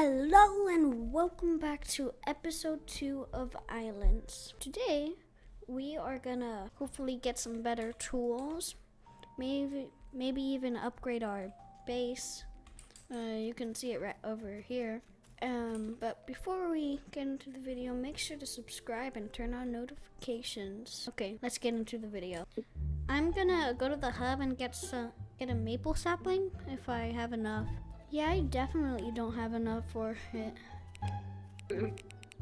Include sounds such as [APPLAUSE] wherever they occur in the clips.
Hello and welcome back to episode 2 of Islands. Today we are gonna hopefully get some better tools, maybe maybe even upgrade our base. Uh, you can see it right over here. Um, but before we get into the video, make sure to subscribe and turn on notifications. Okay, let's get into the video. I'm gonna go to the hub and get some get a maple sapling if I have enough. Yeah, I definitely don't have enough for it. You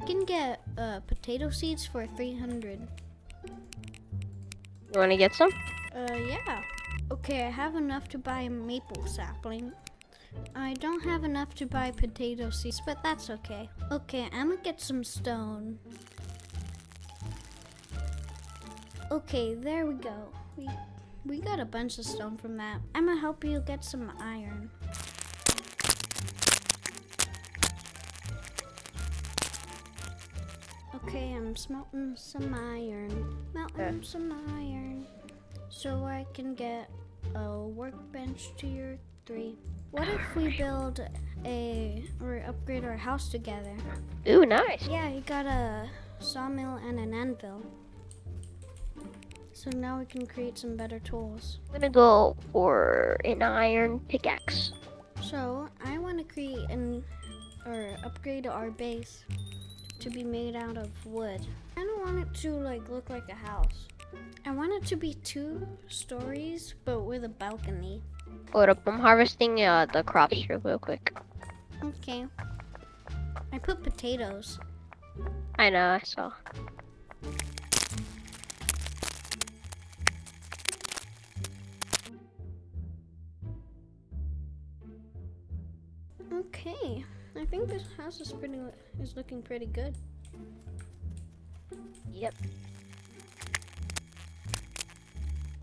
can get uh, potato seeds for 300. You want to get some? Uh, yeah. Okay, I have enough to buy a maple sapling. I don't have enough to buy potato seeds, but that's okay. Okay, I'm gonna get some stone. Okay, there we go. We we got a bunch of stone from that. I'm gonna help you get some iron. Okay, I'm smelting some iron. Melting some iron. So I can get a workbench tier 3. What if we build a, or upgrade our house together? Ooh, nice. Yeah, you got a sawmill and an anvil. So now we can create some better tools. I'm gonna go for an iron pickaxe. So I want to create an, or upgrade our base to be made out of wood. I don't want it to like look like a house. I want it to be two stories, but with a balcony. Hold up, I'm harvesting uh, the crops here real quick. Okay. I put potatoes. I know, I saw. Okay. I think this house is pretty is looking pretty good. Yep.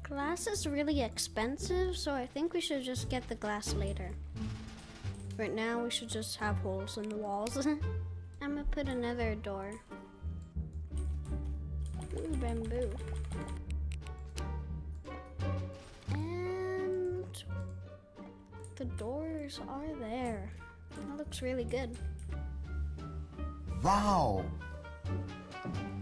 Glass is really expensive, so I think we should just get the glass later. Right now, we should just have holes in the walls. [LAUGHS] I'm gonna put another door. Ooh, bamboo. And the doors are there. That looks really good. Wow.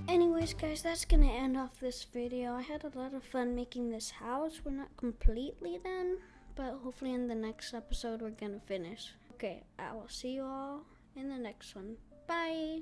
Anyways, guys, that's gonna end off this video. I had a lot of fun making this house. We're not completely done, but hopefully in the next episode we're gonna finish. Okay, I will see you all in the next one. Bye!